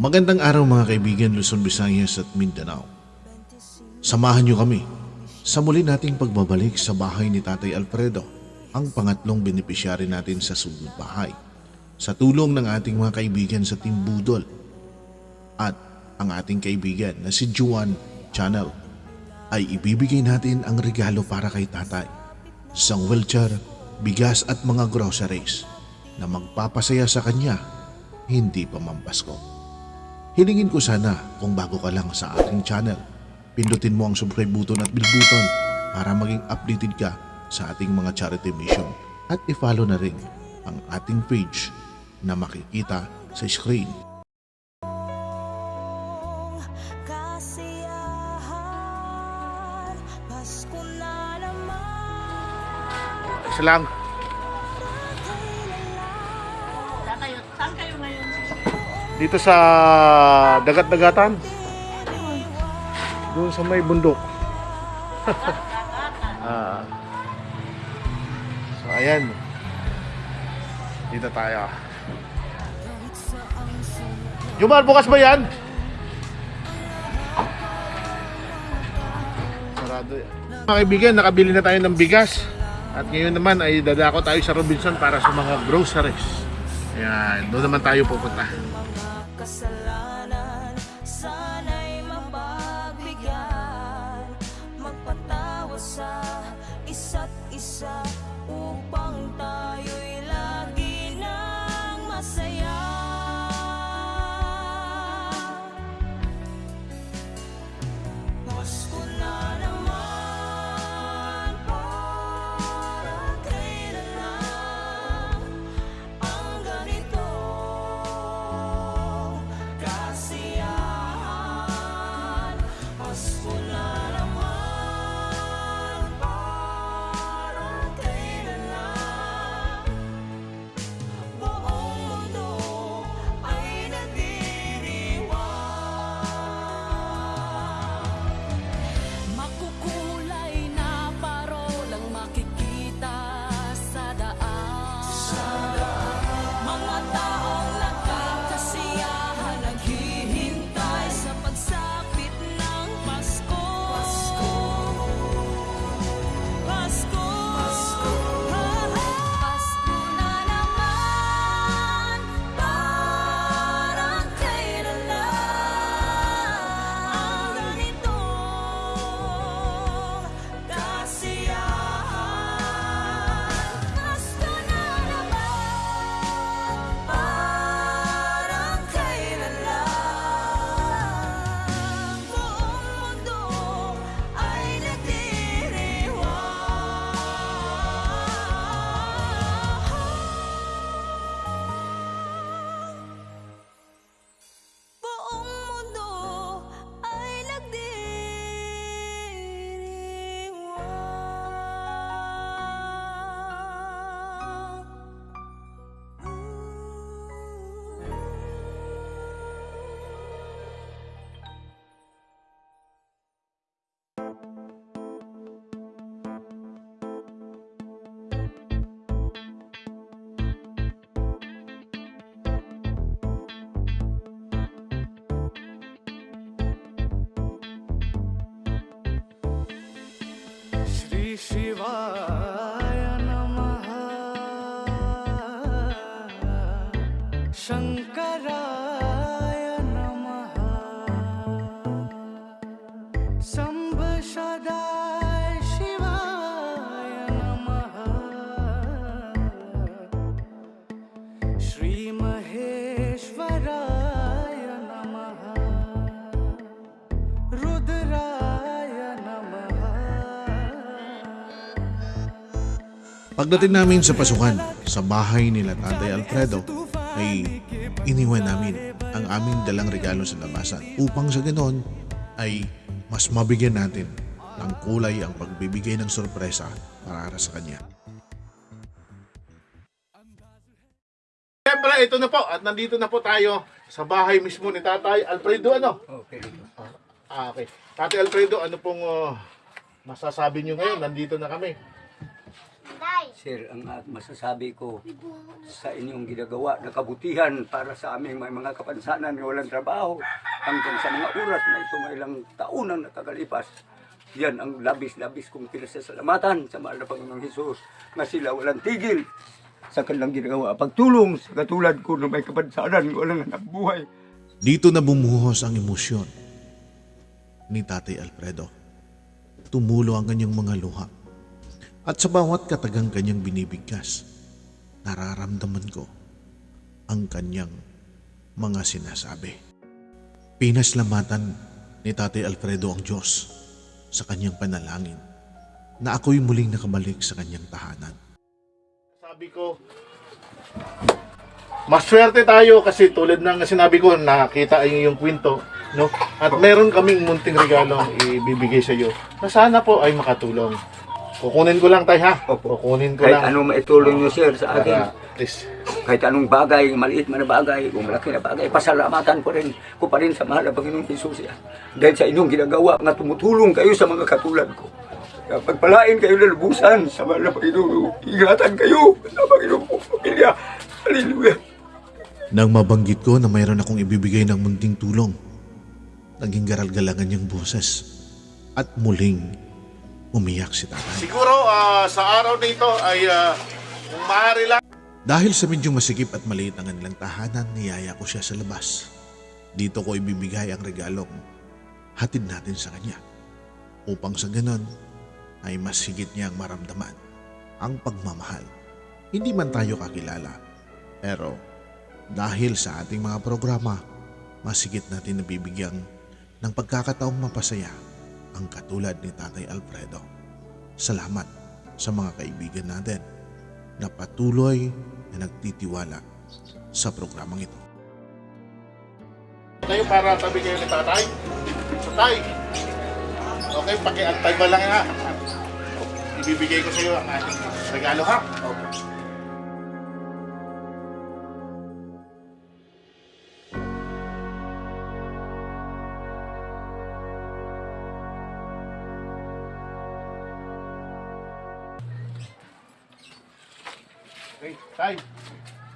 Magandang araw mga kaibigan Luzon, Visayas at Mindanao. Samahan niyo kami sa muli nating pagbabalik sa bahay ni Tatay Alfredo, ang pangatlong benepisyari natin sa sugod bahay. Sa tulong ng ating mga kaibigan sa Team Budol at ang ating kaibigan na si Juan Channel ay ibibigay natin ang regalo para kay Tatay. Isang wheelchair, bigas at mga groceries na magpapasaya sa kanya hindi pa mampasko. Hilingin ko sana kung bago ka lang sa ating channel, pindutin mo ang subscribe button at bell button para maging updated ka sa ating mga charity mission at i-follow na rin ang ating page na makikita sa screen. Isa lang. Saan kayo, saan kayo ngayon? Dito sa dagat-dagatan. Doon sa may bundok. ah. So ayan. Dito tayo. Jumar, bukas ba yan? Sarado yan. Mga kaibigan, nakabili na tayo ng bigas. At ngayon naman ay dadako tayo sa Robinson para sa mga groceries. Ayan, doon naman tayo pupunta. salam. शिवाय नमः। शङ्कराय Pagdating namin sa pasukan, sa bahay nila Tatay Alfredo, ay iniwan namin ang aming dalang regalo sa labasan upang sa ganon ay mas mabigyan natin ng kulay ang pagbibigay ng sorpresa para sa kanya. Siyempre, ito na po at nandito na po tayo sa bahay mismo ni Tatay Alfredo ano? Okay. Ah, okay. Tatay Alfredo, ano pong uh, masasabi niyo ngayon? Nandito na kami. Sir, ang masasabi ko sa inyong ginagawa na kabutihan para sa aming may mga kapansanan na walang trabaho hanggang sa mga oras na ito may ilang taon ang nakakalipas. Yan ang labis-labis kong pinasasalamatan sa mahal na Panginoong Hesus na sila walang tigil sa kanilang ginagawa. Pagtulong sa katulad ko na may kapansanan walang anak buhay. Dito na bumuhos ang emosyon ni Tatay Alfredo. Tumulo ang kanyang mga luha. At sa bawat katagang kanyang binibigkas, nararamdaman ko ang kanyang mga sinasabi. Pinaslamatan ni Tatay Alfredo ang Diyos sa kanyang panalangin na ako'y muling nakabalik sa kanyang tahanan. Sabi ko, maswerte tayo kasi tulad ng sinabi ko, nakita ay yung kwento, no? At meron kaming munting regalong ibibigay sa iyo na sana po ay makatulong. Kukunin ko lang tayo ha. Opo. Kukunin ko Kahit lang. anong maitulong nyo sir sa akin, Para, please. kahit anong bagay, maliit man na bagay, kung malaki na bagay, pasalamatan ko rin ko pa rin sa mahal na Panginoong Jesus. yan. Dahil sa inyong ginagawa nga tumutulong kayo sa mga katulad ko. Kaya pagpalain kayo na lubusan sa mahal na Panginoon. Ingatan kayo sa Panginoong pamilya. Hallelujah. Nang mabanggit ko na mayroon akong ibibigay ng munting tulong, naging garal-galangan niyang boses at muling umiyak si tatay. Siguro ah, sa araw na ito ay kung maaari lang Dahil sa medyong masikip at maliit ang kanilang tahanan, niyaya ko siya sa labas. Dito ko ibibigay ang regalong hatid natin sa kanya. Upang sa ganon ay mas higit niyang maramdaman ang pagmamahal. Hindi man tayo kakilala, pero dahil sa ating mga programa, mas higit natin nabibigyan ng pagkakataong mapasaya ang katulad ni Tatay Alfredo. Salamat sa mga kaibigan natin na patuloy na nagtitiwala sa programang ito. tayo para tabi kayo ni tatay. Tatay. Okay, pakiantay ba lang ha. Ibibigay ko sa iyo ang ating regalo ha. Okay,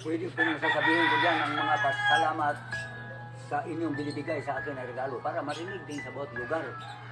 Pwede po nang sasabihin ko dyan ang mga pasalamat sa inyong binibigay sa akin na regalo para marinig din sa bawat lugar.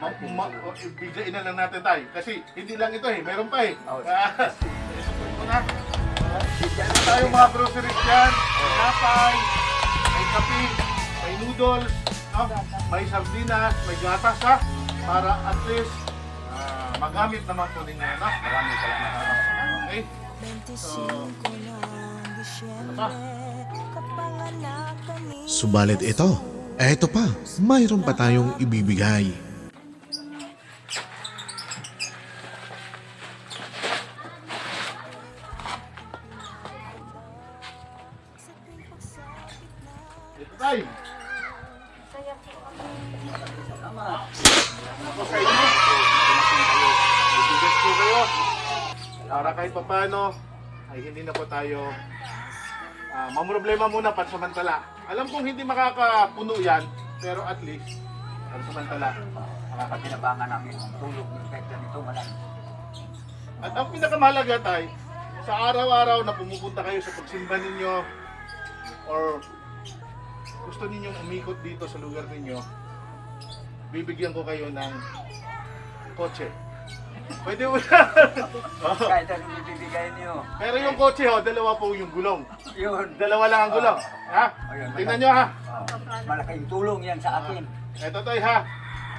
Ma, ma, o, ibigay na lang natin tayo. Kasi hindi lang ito eh, meron pa eh. Oh. Ah, ito na. Meron tayo mga groceries dyan. May napay, may kape, may noodles, no? may sardinas, may gatas ha. Para at least ah, magamit naman po ninyo. No? Maraming salamat. Okay? 25 Subalit ito, eto pa, mayroon pa tayong ibibigay. Kayo. Para kahit pa paano, ay hindi na po tayo uh, mamroblema muna pansamantala. Alam kong hindi makakapuno yan, pero at least, pansamantala. Makakatinabangan namin ang tulog ng pekla nito malang. At ang pinakamahalaga tay, sa araw-araw na pumupunta kayo sa pagsimba ninyo, or gusto ninyong umikot dito sa lugar ninyo, bibigyan ko kayo ng kotse. Pwede mo na. Oo. Kahit anong ibibigay niyo. Pero yung kotse ho, dalawa po yung gulong. Yun. Dalawa lang ang gulong. Ha? Ayun, Tingnan nyo ha. Oh, malaking tulong yan sa akin. Ito toy ha.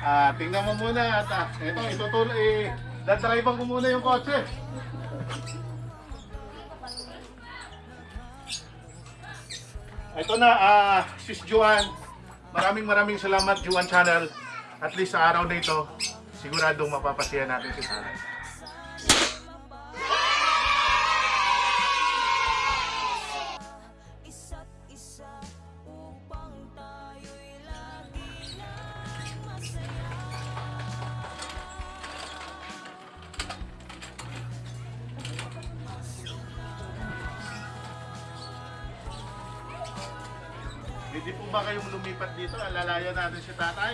Ah, tingnan mo muna at ah, ito itutul eh dadrivean ko muna yung kotse. Ito na ah Sis Juan. Maraming maraming salamat Juan Channel. At least sa araw na ito, siguradong mapapasaya natin si Sarah. Hindi po ba kayong lumipat dito? Alalayan natin si tatay.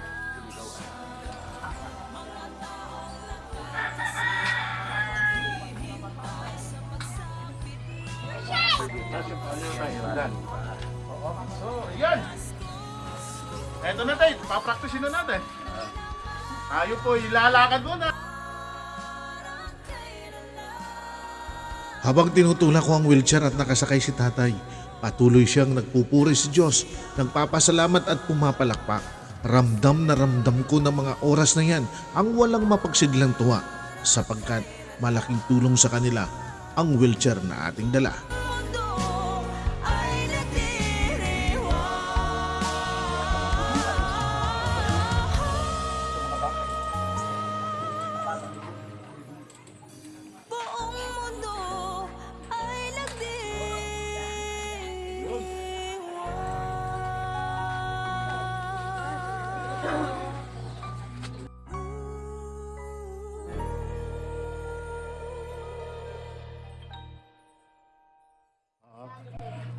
So, yan. Eto na tayo, papraktisin na natin. Tayo po, ilalakad muna. Habang tinutulak ko ang wheelchair at nakasakay si tatay, patuloy siyang nagpupuri sa Diyos, nagpapasalamat at pumapalakpak. Ramdam na ramdam ko ng mga oras na yan ang walang mapagsidlang tuwa sapagkat malaking tulong sa kanila ang wheelchair na ating dala.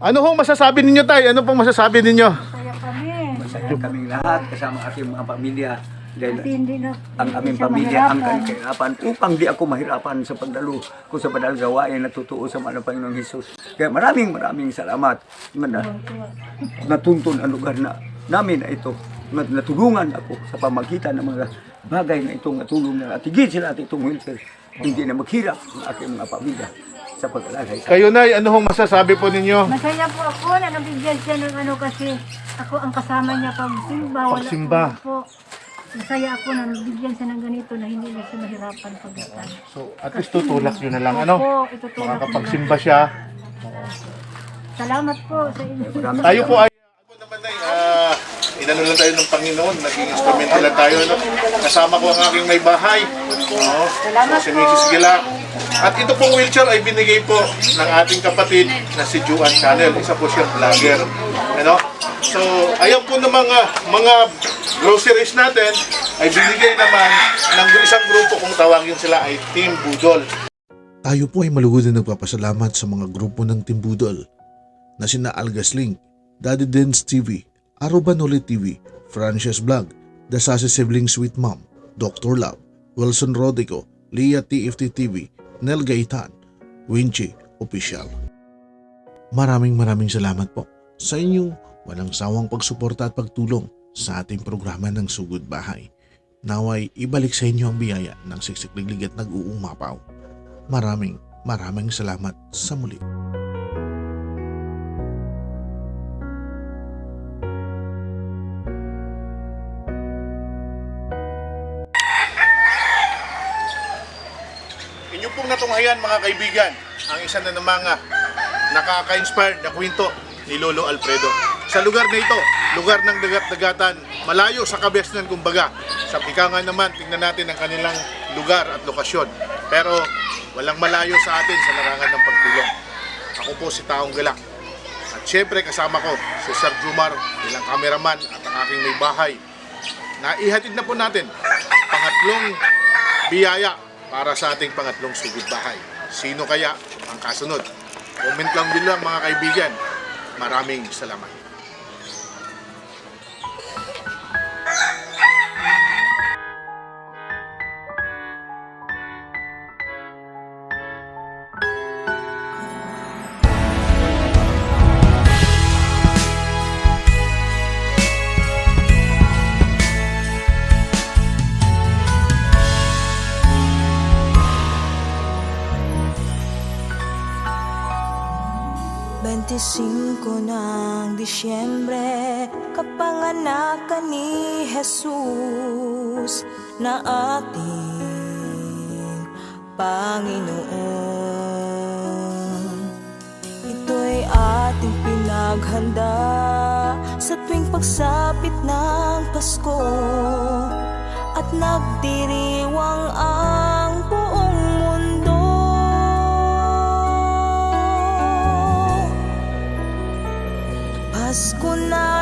Ano hong masasabi ninyo tay? Ano pong masasabi ninyo? Kaya kami. Masaya kaming lahat kasama aking mga pamilya. Dahil Kasi hindi na ang aming pamilya ang kahirapan upang di ako mahirapan sa pagdalo ko sa banal gawain na totoo sa mga Panginoong Hesus. Kaya maraming maraming salamat na natuntun ang lugar na namin na ito. Na- Natulungan ako sa pamagitan ng mga bagay na itong natulong na atigid sila at itong wheelchair. Hindi na maghirap ang aking mga pamilya sa pag-alagay. Kayo nay, ano hong masasabi po ninyo? Masaya po ako na nabigyan siya ng ano kasi ako ang kasama niya pagsimba. Wala Pagsimba. po. Masaya ako na nabigyan siya ng ganito na hindi na siya mahirapan pagdatan. So, at least tutulak nyo na lang, ano? Opo, itutulak na. Makakapagsimba siya. Salamat po sa inyo. Tayo po ay... Ako naman ay, ah, inano lang tayo ng Panginoon, naging instrumento lang tayo. No? Kasama ko ang aking may bahay. Oo. So, si Mrs. Gila. At ito pong wheelchair ay binigay po ng ating kapatid na si Juan Channel. Isa po siyang vlogger. Ano? So, ayan po ng mga, mga groceries natin ay binigay naman ng isang grupo kung tawagin sila ay Team Budol. Tayo po ay malugod na nagpapasalamat sa mga grupo ng Timbudol na sina Algasling, Daddy Dens TV, Arobanoli TV, Frances Vlog, The Sassy Sibling Sweet Mom, Dr. Love, Wilson Rodico, Leah TFT TV, Nel Gaitan, Winchi Official. Maraming maraming salamat po sa inyong walang sawang pagsuporta at pagtulong sa ating programa ng Sugod Bahay. Naway ibalik sa inyo ang biyaya ng siksikliglig at nag-uumapaw. Maraming maraming salamat sa muli. Natunghayan mga kaibigan, ang isa na ng mga nakaka-inspired na kwento ni Lolo Alfredo. Sa lugar na ito, lugar ng dagat-dagatan, malayo sa kabesnan kumbaga. Sa ika nga naman, tingnan natin ang kanilang lugar at lokasyon. Pero walang malayo sa atin sa larangan ng pagtulong. Ako po si Taong Galak. At syempre kasama ko si Sir Jumar, bilang kameraman at ang aking may bahay. Naihatid na po natin ang pangatlong biyaya para sa ating pangatlong sugod bahay. Sino kaya ang kasunod? Comment lang bilang mga kaibigan. Maraming salamat. Ng Disyembre Kapanganakan ni Jesus Na ating Panginoon. Ito'y ating pinaghanda Sa tuwing pagsapit ng Pasko At nagdiriwang ang Pasko na ng